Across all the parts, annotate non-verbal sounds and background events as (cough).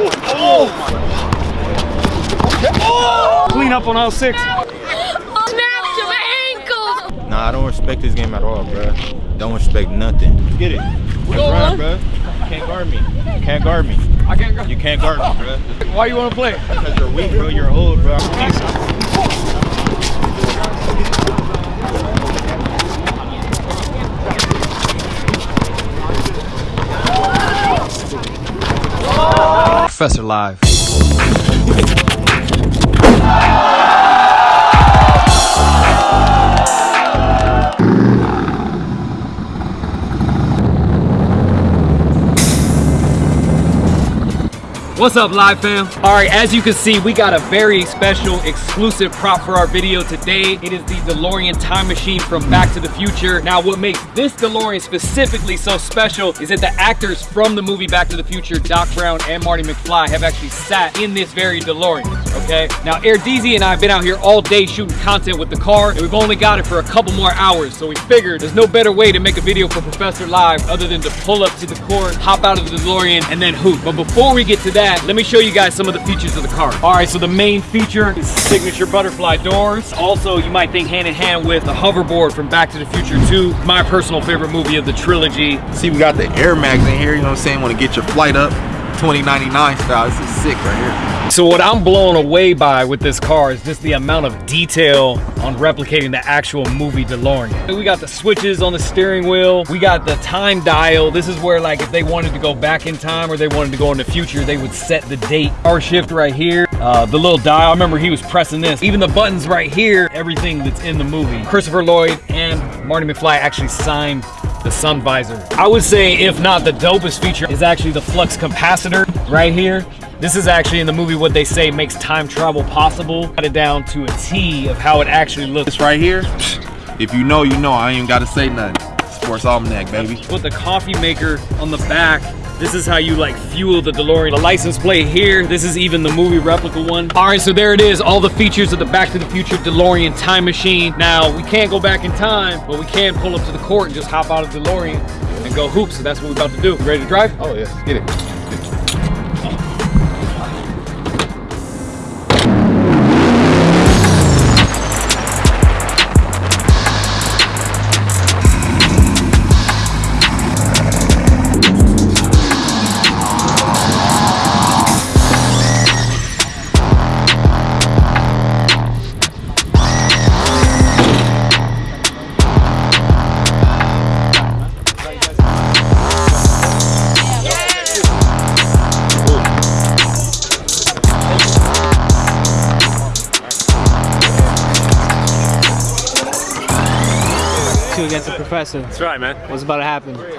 Oh! oh! Clean up on all six. Snapped your ankle. Nah, I don't respect this game at all, bro. Don't respect nothing. Get it. Let's run, bro. You can't guard me. You can't guard me. I can't go. You can't guard me, bro. Why you want to play? Because you're weak, bro. You're old, bro. Professor Live. What's up, Live fam? All right, as you can see, we got a very special exclusive prop for our video today. It is the DeLorean time machine from Back to the Future. Now, what makes this DeLorean specifically so special is that the actors from the movie Back to the Future, Doc Brown and Marty McFly, have actually sat in this very DeLorean, okay? Now, Air DZ and I have been out here all day shooting content with the car, and we've only got it for a couple more hours, so we figured there's no better way to make a video for Professor Live other than to pull up to the court, hop out of the DeLorean, and then hoop. But before we get to that, let me show you guys some of the features of the car. All right, so the main feature is signature butterfly doors. Also, you might think hand in hand with the hoverboard from Back to the Future 2, my personal favorite movie of the trilogy. See, we got the Air Mags in here, you know what I'm saying? Want to get your flight up. 2099 style. This is sick right here. So what I'm blown away by with this car is just the amount of detail on replicating the actual movie DeLorean. We got the switches on the steering wheel. We got the time dial. This is where like if they wanted to go back in time or they wanted to go in the future, they would set the date. Our shift right here. Uh, the little dial, I remember he was pressing this. Even the buttons right here, everything that's in the movie. Christopher Lloyd and Marty McFly actually signed the sun visor. I would say if not the dopest feature is actually the flux capacitor right here. This is actually in the movie what they say makes time travel possible. Got it down to a T of how it actually looks. This right here, if you know, you know. I ain't even got to say nothing. Sports Almanac, baby. Put the coffee maker on the back. This is how you like fuel the DeLorean. The license plate here. This is even the movie replica one. All right, so there it is. All the features of the Back to the Future DeLorean time machine. Now, we can't go back in time, but we can pull up to the court and just hop out of DeLorean and go hoops. So that's what we're about to do. You ready to drive? Oh, yeah. Get it. Professor. That's right, man. What's about to happen? You're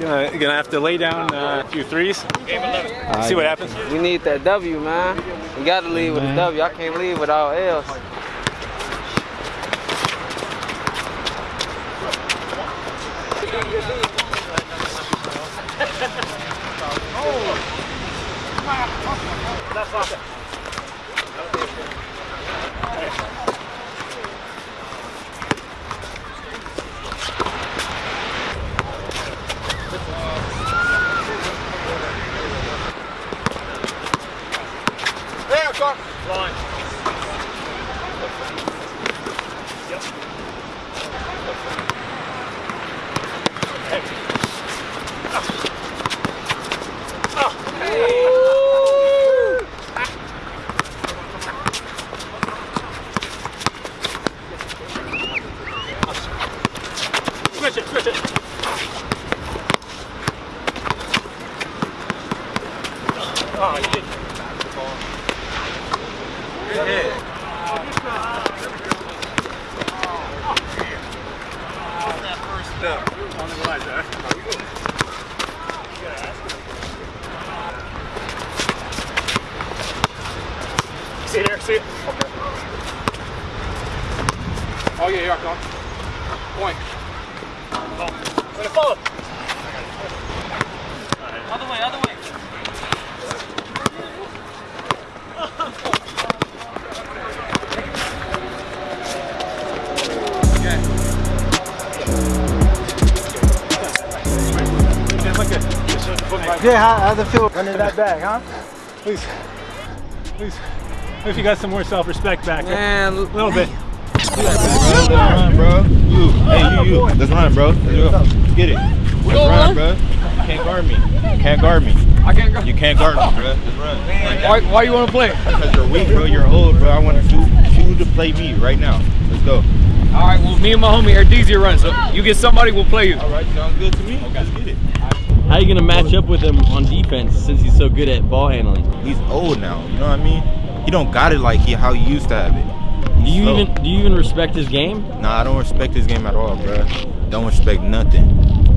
gonna, you're gonna have to lay down uh, a few threes. See what happens. We need that W, man. We got to leave with a W. I can't leave without L's. Switch it, Oh, you did. See it there, see it? Oh yeah, yeah, come Point. Way to follow. Other way, other way. Jay, how, how's it feel running that bag, huh? Please, please. If you got some more self-respect back. Man, A little bit. Bro. You, hey, you, you. Let's run, bro. Let's go. Get it. Let's run, bro. You can't guard me. You can't guard me. I can't guard. You can't guard me, bro. Let's run. Why, why you want to play? Because you're weak, bro. You're old, bro. I want you, you to play me right now. Let's go. All right, well, me and my homie Erdeezy are running, so you get somebody, we'll play you. All right, sounds good to me. Let's get it. How you gonna match up with him on defense since he's so good at ball handling? He's old now. You know what I mean? He don't got it like he how he used to have it. Do you slow. even do you even respect his game? Nah, I don't respect his game at all, bro. Don't respect nothing.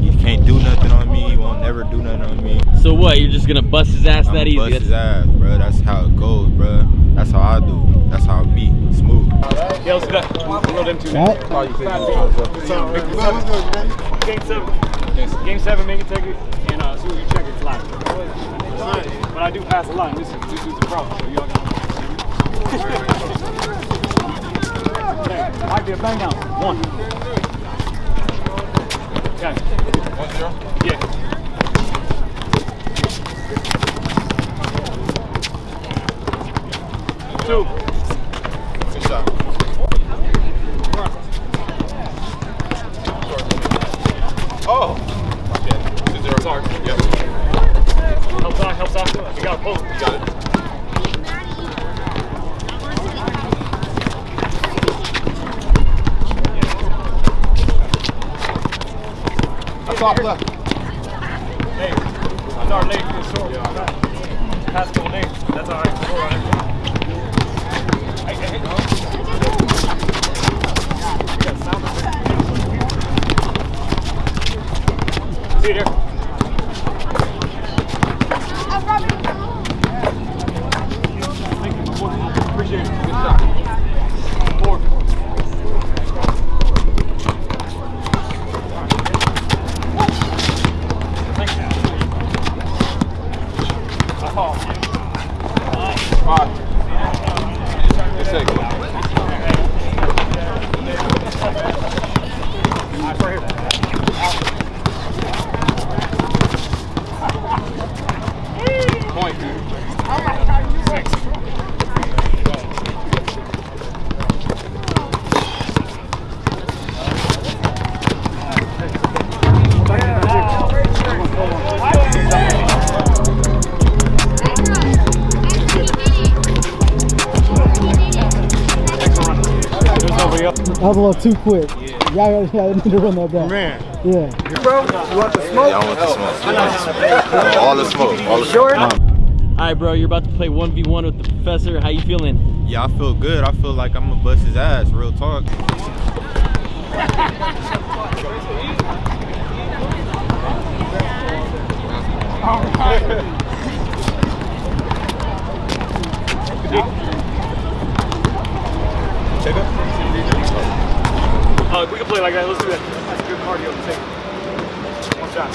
You can't do nothing on me. You won't never do nothing on me. So what? You're just gonna bust his ass I'm that easy? bust That's- his ass, bro. That's how it goes, bro. That's how I do. That's how I be. Smooth. Yeah, let's do that. We'll them two. Game seven. Game seven, make it take it, and uh, as soon as you check it, fly. But I do pass a line. This is this is the problem. So y'all (laughs) Might be a bang down. One. Okay. One zero. Yeah. Two. Good shot. Oh. Okay. Two zero. Sorry. Yep. Help side, help side. You got a. You got it. Top left. I our legs is short. Pass couple names. That's all right. Got sound effect. See you there. Nobody else. That was a little too quick. Y'all, y'all need to run that back. Man. Yeah. Yeah, I want the smoke. All the smoke. All the smoke. All right, bro. You're about to play one v one with the professor. How you feeling? Yeah, I feel good. I feel like I'm gonna bust his ass. Real talk. Check up. Uh, we can play like that. Let's do that. That's good cardio take. One shot.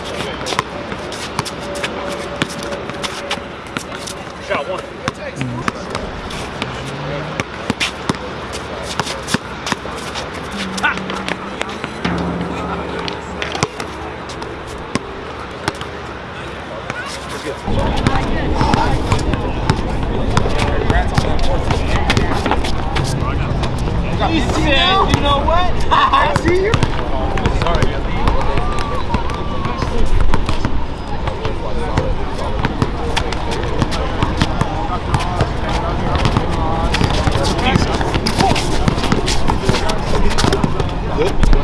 Shot one.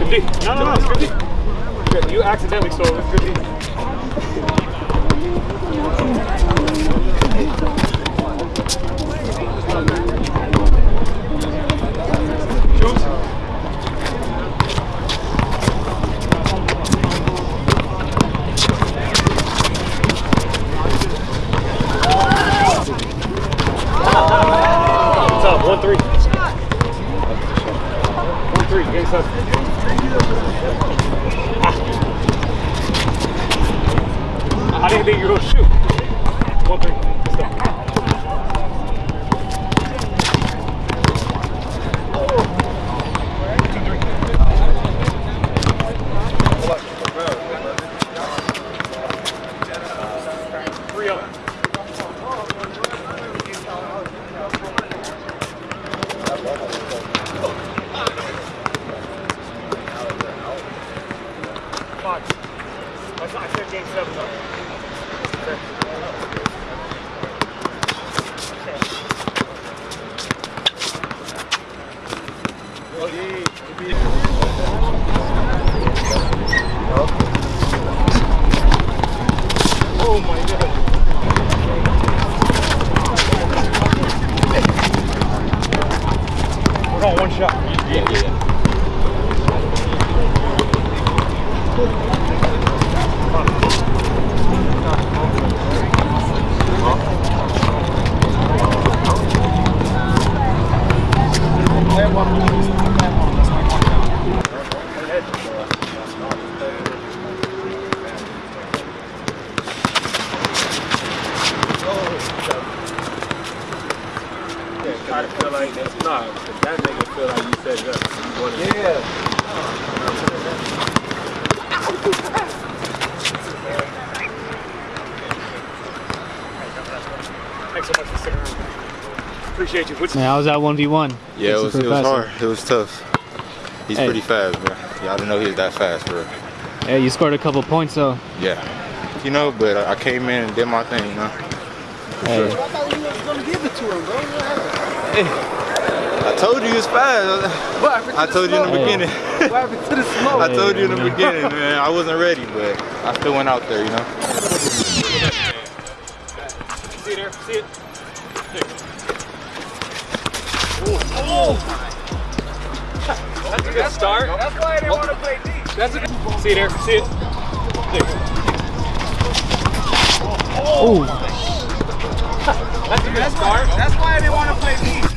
Good D. No, no, no. It's good D. Good. You accidentally stole it. It's good D. Choose. Thanks so much for sticking around. Appreciate you. What's Man, I was at 1v1. Yeah, it was, it was hard. It was tough. He's Hey. pretty fast, bro. Y'all didn't know he was that fast, bro. Hey, you scored a couple points though. Yeah. You know, but I I came in and did my thing, you know. Hey, I told you he was fast. I told you in the Hey. beginning. What happened to the smoke? I told you in the Hey, beginning, man. I wasn't ready, but I still went out there, you know. See there? See it? Oh. That's a good start. That's why I didn't want to play oh. deep. That's a good. See there? See it? oh, That's a good start. That's why I didn't want to play deep.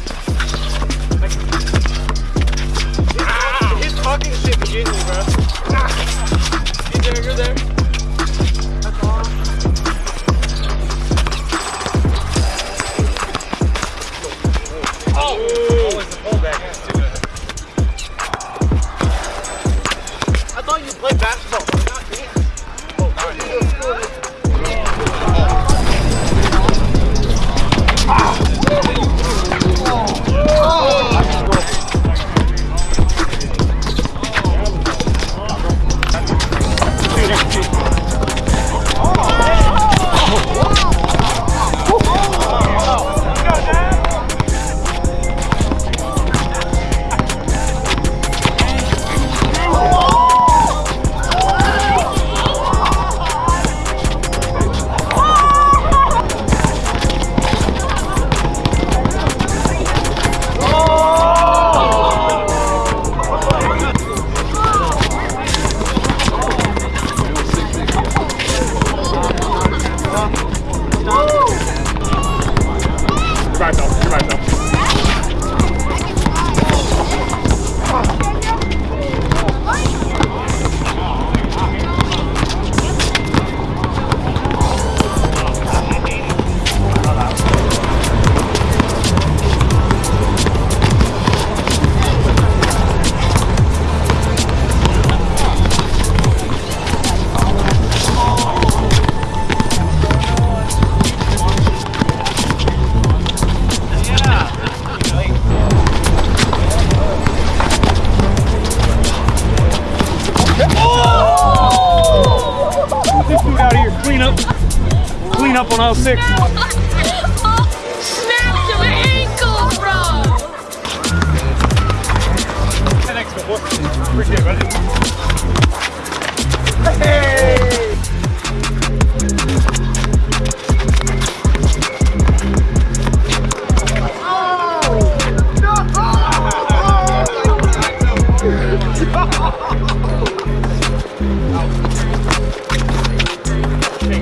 Appreciate it,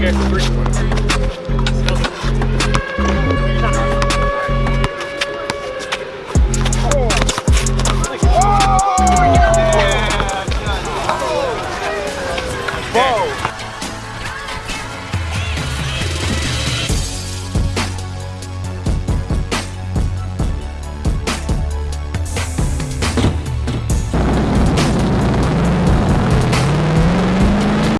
guys, appreciate it.